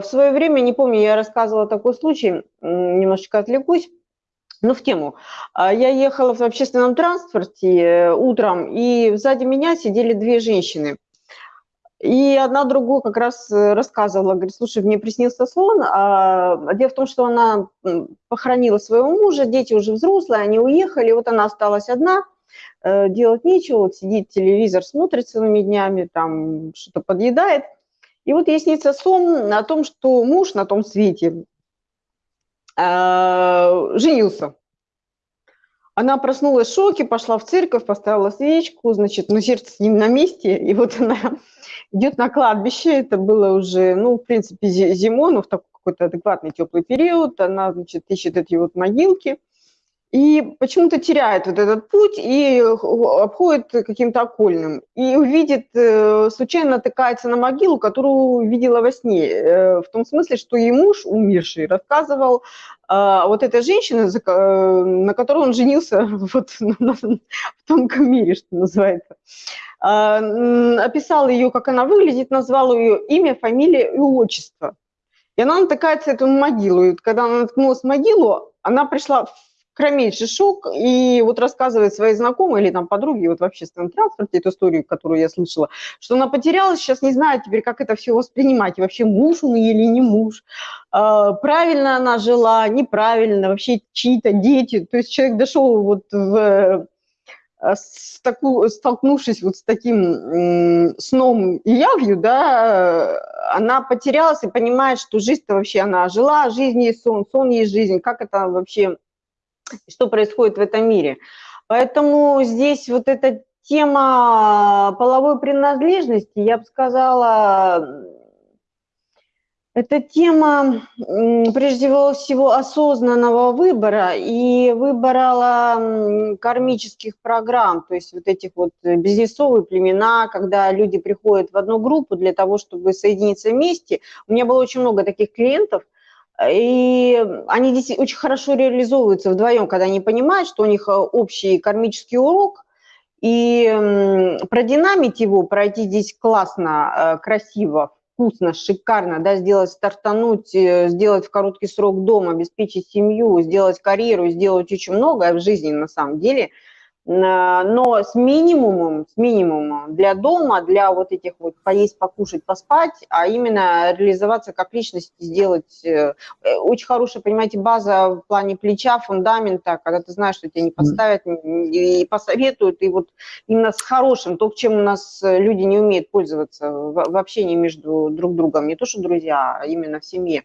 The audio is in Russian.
в свое время, не помню, я рассказывала такой случай, немножечко отвлекусь, но в тему. А, я ехала в общественном транспорте э, утром, и сзади меня сидели две женщины. И одна другую как раз э, рассказывала, говорит, слушай, мне приснился сон, а дело в том, что она похоронила своего мужа, дети уже взрослые, они уехали, вот она осталась одна, э, делать нечего, вот сидит телевизор, смотрит целыми днями, там что-то подъедает. И вот ей снится сон о том, что муж на том свете э, женился. Она проснулась в шоке, пошла в церковь, поставила свечку, значит, ну, сердце с ним на месте, и вот она идет на кладбище, это было уже, ну, в принципе, зимой, но в такой какой-то адекватный теплый период, она, значит, ищет эти вот могилки, и почему-то теряет вот этот путь и обходит каким-то окольным. И увидит, э, случайно натыкается на могилу, которую видела во сне. Э, в том смысле, что ей муж, умерший, рассказывал а, вот этой женщины, э, на которой он женился вот в тонком мире, что называется. А, описал ее, как она выглядит, назвал ее имя, фамилия и отчество. И она натыкается эту могилу. И когда она наткнулась в могилу, она пришла в кромейший шок, и вот рассказывает своей знакомой или там подруге вот в общественном транспорте эту историю, которую я слышала, что она потерялась, сейчас не знает теперь, как это все воспринимать, и вообще муж он или не муж, а, правильно она жила, неправильно, вообще чьи-то дети, то есть человек дошел вот в э, с таку, столкнувшись вот с таким сном и явью, да, она потерялась и понимает, что жизнь-то вообще она жила, жизнь есть сон, сон есть жизнь, как это вообще что происходит в этом мире. Поэтому здесь вот эта тема половой принадлежности, я бы сказала, это тема, прежде всего, осознанного выбора и выбора кармических программ, то есть вот этих вот бизнесовые племена, когда люди приходят в одну группу для того, чтобы соединиться вместе. У меня было очень много таких клиентов – и они здесь очень хорошо реализовываются вдвоем, когда они понимают, что у них э, общий кармический урок, и продинамить его, пройти здесь классно, э, красиво, вкусно, шикарно, да, сделать, стартануть, э, сделать в короткий срок дом, обеспечить семью, сделать карьеру, сделать очень многое в жизни на самом деле – но с минимумом, с минимумом для дома, для вот этих вот поесть, покушать, поспать, а именно реализоваться как личность, сделать э, э, очень хорошая, понимаете, база в плане плеча, фундамента, когда ты знаешь, что тебя не поставят и посоветуют, и вот именно с хорошим, то, чем у нас люди не умеют пользоваться в общении между друг другом, не то что друзья, а именно в семье.